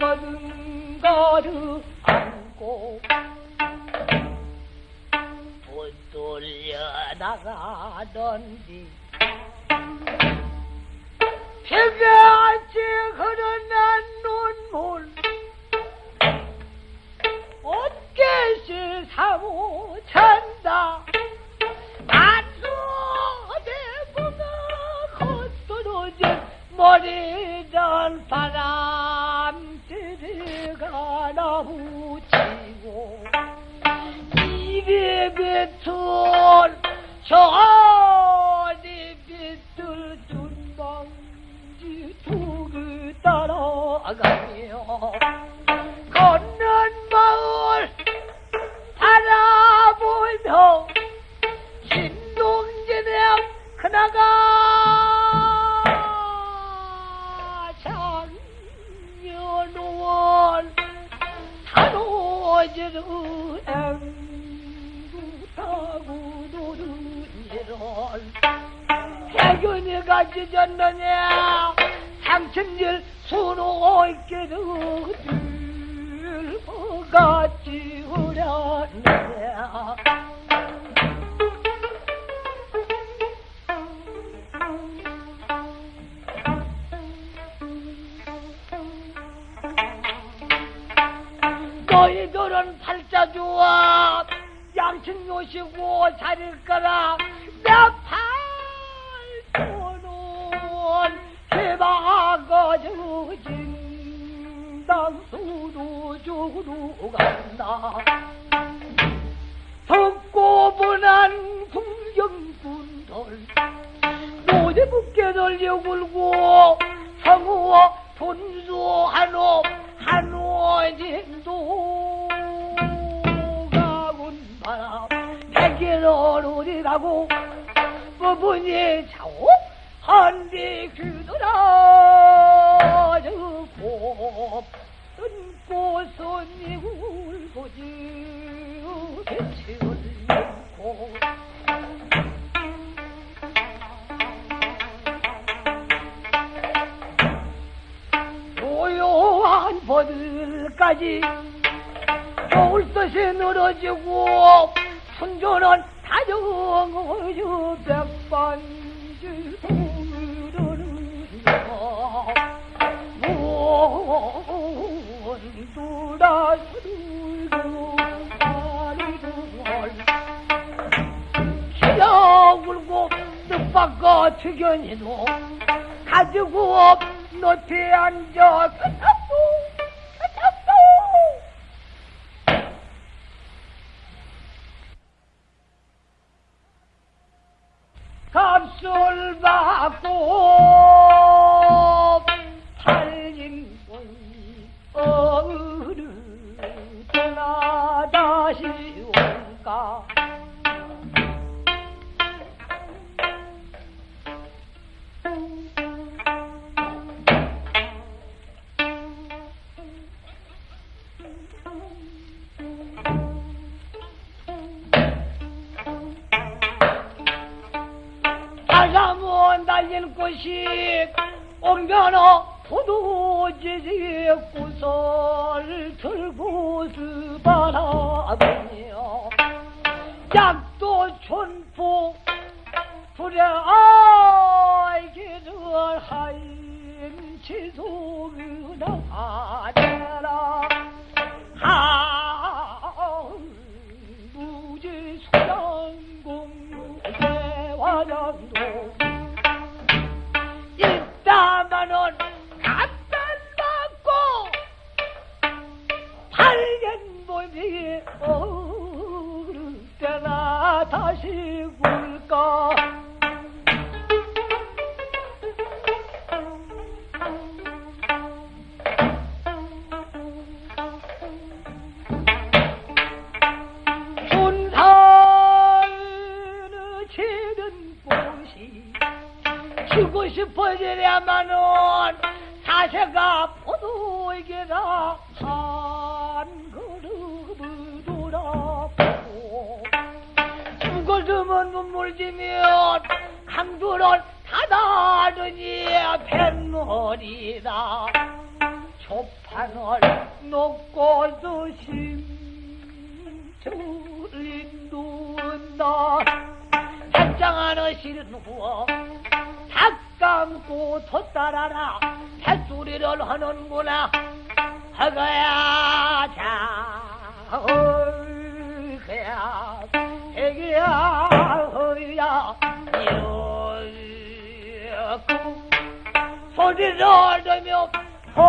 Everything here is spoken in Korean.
거르 안고 붙돌려 나가던디 비같 뱉은 저리 빗들 눈방지 두개 따라가며 걷는 마을 바라보며 신동진에 그나가 장년원 산호지르 앵 해균이가 찢었느냐? 상천질 수로 있기를 들어같이 우렸느냐? 너희들은 팔자 좋아 양친 요시고 자릴 거라 내팔 도는 개방거저 진당 수도 주로 간다. 덥고 분한 풍경군들 노제북게 돌려 굴고 성우와 분수 한호 한호진도 가군 바람 어디 가고 부분이 차오! 한디 귀들아 저고 뜬꽃은 이울고지 배치를 놓고. 고요한 버들까지 겨울 뜻이 늘어지고 순조는 다정어주 백반지 동으로는 문두라 술고 기어 울고 뜻밖과 특견이도 가지고 높이 앉아 끝났고 sol 바람은 날릴 곳이 옮겨너 포도지지 구설 들고서 바라보며 약도 촌포 불에 아이기를 하인 지속이나 하더라 굴까? 순산을 치는 곳이 주고 싶어지려면은 사세가 포도에게라 한 물 지면 강주를 다다르니 백놀이다 조판을 놓고도 심줄이 눈다 백장하는 실은 후어 닭 감고 돛따라라. 뱃소리를 하는구나. 허거야 자 허거야 허야 소리를 들으며 호